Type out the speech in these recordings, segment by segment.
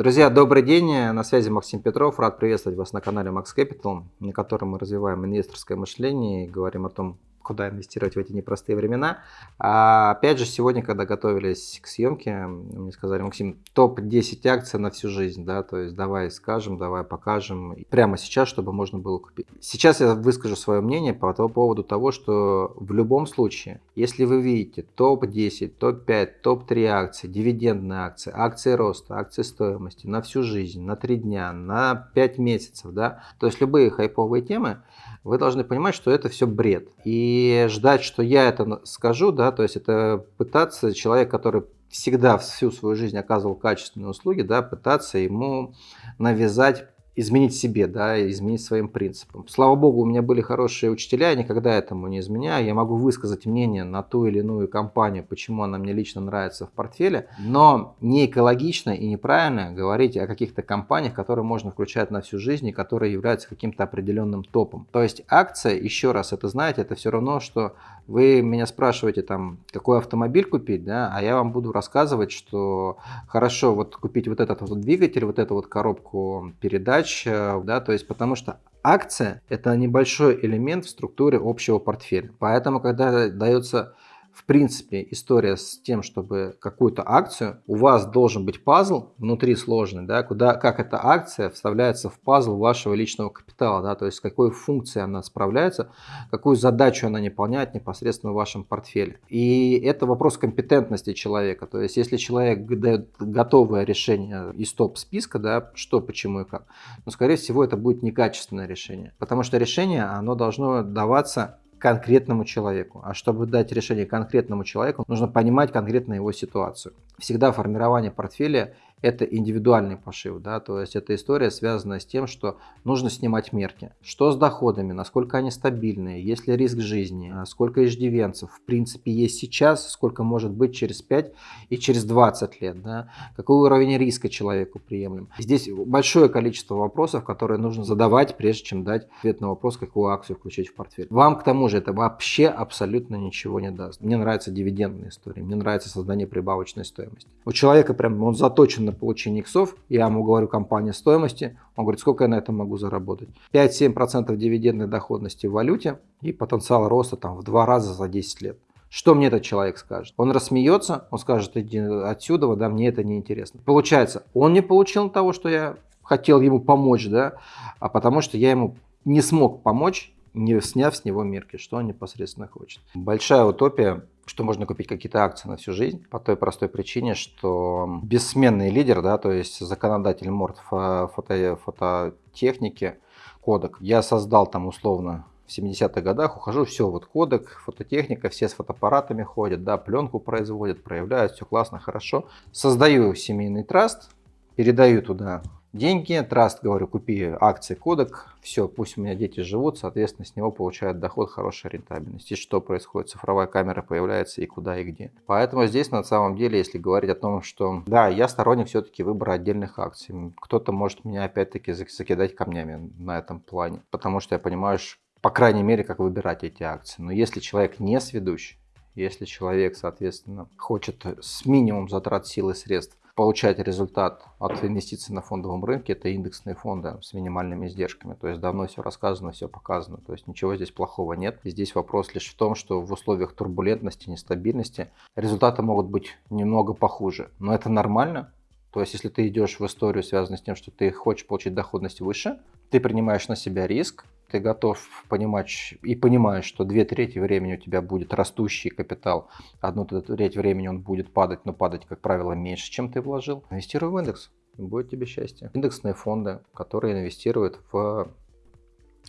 Друзья, добрый день, на связи Максим Петров, рад приветствовать вас на канале Max Capital, на котором мы развиваем инвесторское мышление и говорим о том, куда инвестировать в эти непростые времена. А опять же, сегодня, когда готовились к съемке, мне сказали, Максим, топ-10 акций на всю жизнь, да, то есть давай скажем, давай покажем, прямо сейчас, чтобы можно было купить. Сейчас я выскажу свое мнение по поводу того, что в любом случае, если вы видите топ-10, топ-5, топ-3 акции, дивидендные акции, акции роста, акции стоимости на всю жизнь, на 3 дня, на 5 месяцев, да, то есть любые хайповые темы, вы должны понимать, что это все бред. И ждать, что я это скажу, да, то есть это пытаться человек, который всегда всю свою жизнь оказывал качественные услуги, да, пытаться ему навязать изменить себе, да, изменить своим принципам. Слава богу, у меня были хорошие учителя, я никогда этому не изменяю. Я могу высказать мнение на ту или иную компанию, почему она мне лично нравится в портфеле, но не экологично и неправильно говорить о каких-то компаниях, которые можно включать на всю жизнь и которые являются каким-то определенным топом. То есть акция, еще раз, это знаете, это все равно, что вы меня спрашиваете там, какой автомобиль купить, да, а я вам буду рассказывать, что хорошо вот купить вот этот вот двигатель, вот эту вот коробку передач, э, да, то есть потому что акция это небольшой элемент в структуре общего портфеля. Поэтому, когда дается в принципе, история с тем, чтобы какую-то акцию, у вас должен быть пазл внутри сложный, да, куда, как эта акция вставляется в пазл вашего личного капитала, да, то есть с какой функцией она справляется, какую задачу она выполняет непосредственно в вашем портфеле. И это вопрос компетентности человека, то есть если человек дает готовое решение из топ-списка, да, что, почему и как, но скорее всего это будет некачественное решение, потому что решение, оно должно даваться конкретному человеку. А чтобы дать решение конкретному человеку, нужно понимать конкретно его ситуацию. Всегда формирование портфеля это индивидуальный пошив, да, то есть эта история связана с тем, что нужно снимать мерки. Что с доходами, насколько они стабильные, есть ли риск жизни, а сколько иждивенцев в принципе есть сейчас, сколько может быть через 5 и через 20 лет, да, какой уровень риска человеку приемлем. Здесь большое количество вопросов, которые нужно задавать, прежде чем дать ответ на вопрос, какую акцию включить в портфель. Вам к тому же это вообще абсолютно ничего не даст. Мне нравятся дивидендные истории, мне нравится создание прибавочной стоимости. У человека прям он заточен на получение иксов, я ему говорю компания стоимости, он говорит, сколько я на этом могу заработать. 5-7% дивидендной доходности в валюте и потенциал роста там в два раза за 10 лет. Что мне этот человек скажет? Он рассмеется, он скажет, иди отсюда, да, мне это не интересно. Получается, он не получил того, что я хотел ему помочь, да, а потому что я ему не смог помочь, не сняв с него мерки, что он непосредственно хочет. Большая утопия, что можно купить какие-то акции на всю жизнь, по той простой причине, что бессменный лидер, да, то есть законодатель морд фото, фототехники, кодек, я создал там условно в 70-х годах ухожу, все, вот кодек, фототехника, все с фотоаппаратами ходят, да, пленку производят, проявляют, все классно, хорошо. Создаю семейный траст, передаю туда деньги, траст, говорю, купи акции кодек, все, пусть у меня дети живут, соответственно, с него получают доход, хорошая рентабельность. И что происходит? Цифровая камера появляется и куда и где. Поэтому здесь на самом деле, если говорить о том, что да, я сторонник все-таки выбора отдельных акций. Кто-то может меня опять-таки закидать камнями на этом плане, потому что я понимаю, по крайней мере, как выбирать эти акции. Но если человек не сведущий, если человек, соответственно, хочет с минимум затрат сил и средств получать результат от инвестиций на фондовом рынке, это индексные фонды с минимальными издержками. То есть давно все рассказано, все показано. То есть ничего здесь плохого нет. И здесь вопрос лишь в том, что в условиях турбулентности, нестабильности результаты могут быть немного похуже. Но это нормально. То есть если ты идешь в историю, связанную с тем, что ты хочешь получить доходность выше, ты принимаешь на себя риск, ты готов понимать и понимаешь, что две трети времени у тебя будет растущий капитал, одну треть времени он будет падать, но падать, как правило, меньше, чем ты вложил, инвестируй в индекс, будет тебе счастье. Индексные фонды, которые инвестируют в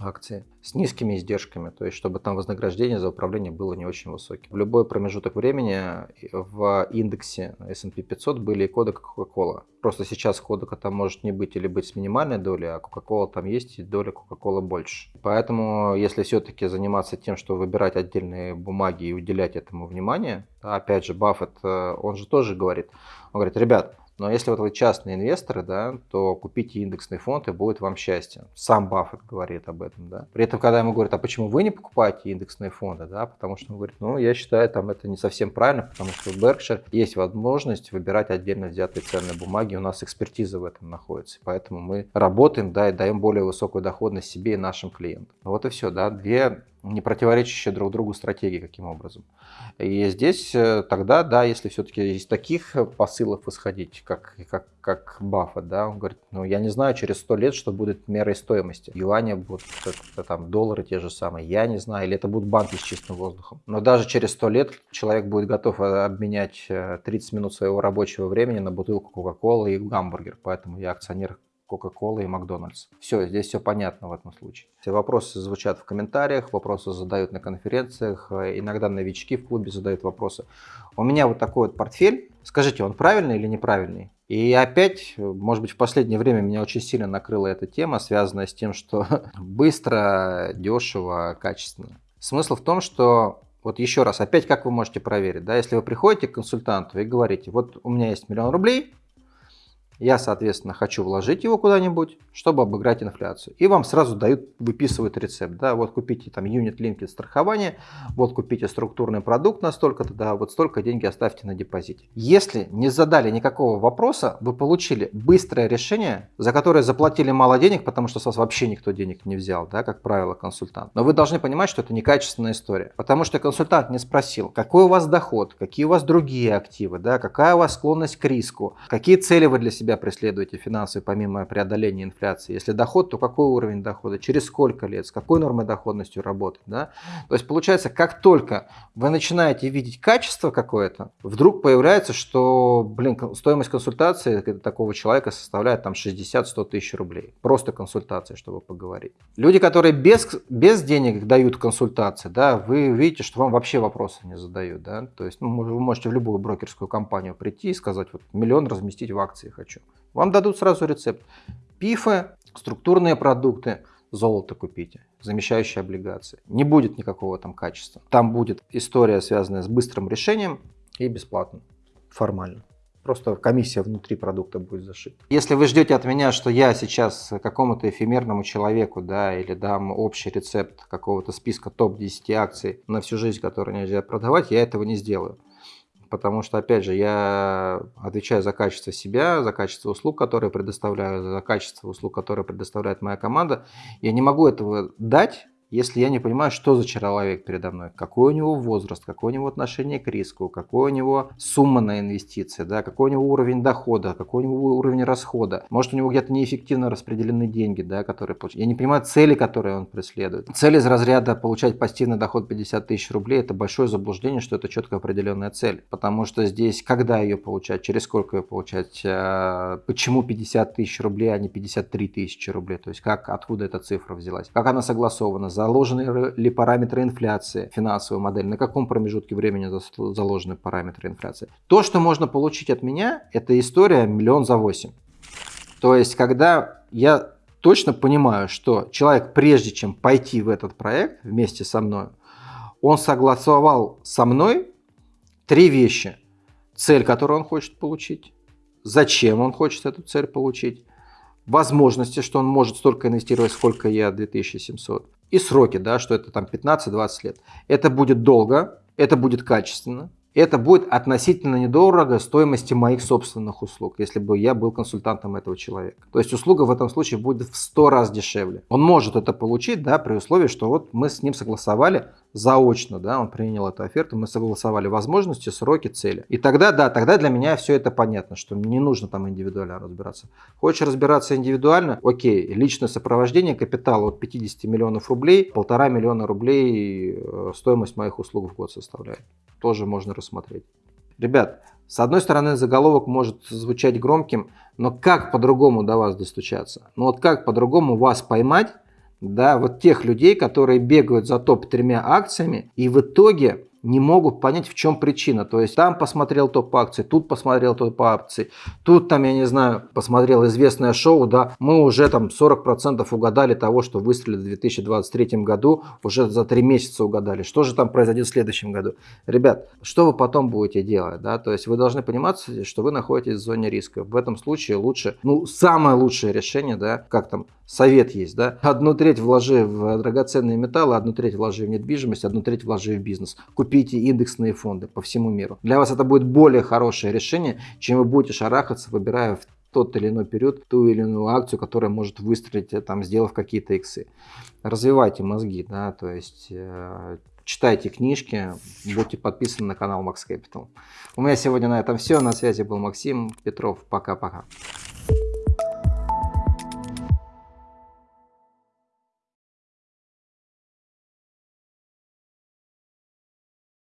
акции с низкими издержками, то есть чтобы там вознаграждение за управление было не очень высоким. В любой промежуток времени в индексе S&P 500 были и коды Coca-Cola. Просто сейчас кодека там может не быть или быть с минимальной долей, а Coca-Cola там есть и доля Coca-Cola больше. Поэтому если все-таки заниматься тем, что выбирать отдельные бумаги и уделять этому внимание, опять же Баффет, э, он же тоже говорит, он говорит, ребят, Но если вот вы частные инвесторы, да, то купите индексный фонд и будет вам счастье. Сам Баффет говорит об этом. Да. При этом, когда ему говорят, а почему вы не покупаете индексные фонды, да, потому что он говорит, ну, я считаю, там это не совсем правильно, потому что в Berkshire есть возможность выбирать отдельно взятые ценные бумаги, у нас экспертиза в этом находится, поэтому мы работаем, да, и даем более высокую доходность себе и нашим клиентам. Вот и все, да, две не противоречащие друг другу стратегии каким образом. И здесь э, тогда, да, если все-таки из таких посылов исходить, как, как, как Баффет, да, он говорит, ну я не знаю через сто лет, что будет мерой стоимости. Юани будут, это, там, доллары те же самые, я не знаю, или это будут банки с чистым воздухом. Но даже через сто лет человек будет готов э, обменять 30 э, минут своего рабочего времени на бутылку Кока-Колы и гамбургер, поэтому я акционер Coca-Cola и Макдональдс. Все, здесь все понятно в этом случае. Все вопросы звучат в комментариях, вопросы задают на конференциях, э, иногда новички в клубе задают вопросы. У меня вот такой вот портфель. Скажите, он правильный или неправильный? И опять, может быть, в последнее время меня очень сильно накрыла эта тема, связанная с тем, что быстро, дешево, качественно. Смысл в том, что вот еще раз, опять как вы можете проверить, да, если вы приходите к консультанту и говорите, вот у меня есть миллион рублей, я, соответственно, хочу вложить его куда-нибудь, чтобы обыграть инфляцию. И вам сразу дают, выписывают рецепт. Да, вот купите там юнит линкет страхование, вот купите структурный продукт на столько-то, да, вот столько деньги оставьте на депозите. Если не задали никакого вопроса, вы получили быстрое решение, за которое заплатили мало денег, потому что с вас вообще никто денег не взял, да, как правило, консультант. Но вы должны понимать, что это некачественная история. Потому что консультант не спросил, какой у вас доход, какие у вас другие активы, да, какая у вас склонность к риску, какие цели вы для себя себя преследуете финансовые, помимо преодоления инфляции? Если доход, то какой уровень дохода? Через сколько лет? С какой нормой доходностью работать? Да? То есть получается, как только вы начинаете видеть качество какое-то, вдруг появляется, что, блин, стоимость консультации такого человека составляет там 60-100 тысяч рублей. Просто консультация, чтобы поговорить. Люди, которые без, без денег дают консультации, да, вы видите, что вам вообще вопросы не задают. Да? То есть ну, вы можете в любую брокерскую компанию прийти и сказать, вот миллион разместить в акции хочу хочу. Вам дадут сразу рецепт. Пифы, структурные продукты, золото купите, замещающие облигации. Не будет никакого там качества. Там будет история, связанная с быстрым решением и бесплатно, формально. Просто комиссия внутри продукта будет зашита. Если вы ждете от меня, что я сейчас какому-то эфемерному человеку, да, или дам общий рецепт какого-то списка топ-10 акций на всю жизнь, которые нельзя продавать, я этого не сделаю потому что, опять же, я отвечаю за качество себя, за качество услуг, которые предоставляю, за качество услуг, которые предоставляет моя команда. Я не могу этого дать если я не понимаю, что за человек передо мной, какой у него возраст, какое у него отношение к риску, какой у него сумма на инвестиции, да, какой у него уровень дохода, какой у него уровень расхода. Может, у него где-то неэффективно распределены деньги, да, которые получают. Я не понимаю цели, которые он преследует. Цель из разряда получать пассивный доход 50 тысяч рублей – это большое заблуждение, что это четко определенная цель. Потому что здесь, когда ее получать, через сколько ее получать, а, почему 50 тысяч рублей, а не 53 тысячи рублей, то есть как, откуда эта цифра взялась, как она согласована, заложены ли параметры инфляции, финансовая модель, на каком промежутке времени заложены параметры инфляции. То, что можно получить от меня, это история миллион за восемь. То есть, когда я точно понимаю, что человек, прежде чем пойти в этот проект вместе со мной, он согласовал со мной три вещи. Цель, которую он хочет получить, зачем он хочет эту цель получить, возможности, что он может столько инвестировать, сколько я, 2700, и сроки, да, что это там 15-20 лет. Это будет долго, это будет качественно, это будет относительно недорого стоимости моих собственных услуг, если бы я был консультантом этого человека. То есть услуга в этом случае будет в 100 раз дешевле. Он может это получить, да, при условии, что вот мы с ним согласовали заочно, да, он принял эту оферту, мы согласовали возможности, сроки, цели. И тогда, да, тогда для меня все это понятно, что не нужно там индивидуально разбираться. Хочешь разбираться индивидуально, окей, личное сопровождение капитала от 50 миллионов рублей, полтора миллиона рублей э, стоимость моих услуг в год составляет. Тоже можно рассмотреть. Ребят, с одной стороны, заголовок может звучать громким, но как по-другому до вас достучаться? Ну вот как по-другому вас поймать, да, вот тех людей, которые бегают за топ тремя акциями и в итоге не могут понять, в чем причина. То есть там посмотрел топ акций, тут посмотрел топ акций, тут там, я не знаю, посмотрел известное шоу, да, мы уже там 40% угадали того, что выстрелит в 2023 году, уже за 3 месяца угадали. Что же там произойдет в следующем году? Ребят, что вы потом будете делать, да, то есть вы должны понимать, что вы находитесь в зоне риска. В этом случае лучше, ну, самое лучшее решение, да, как там, совет есть, да, одну треть вложи в драгоценные металлы, одну треть вложи в недвижимость, одну треть вложи в бизнес. Купите индексные фонды по всему миру. Для вас это будет более хорошее решение, чем вы будете шарахаться, выбирая в тот или иной период ту или иную акцию, которая может выстрелить, э, там, сделав какие-то иксы. Развивайте мозги, да, то есть э, читайте книжки, будьте подписаны на канал Max Capital. У меня сегодня на этом все. На связи был Максим Петров. Пока-пока.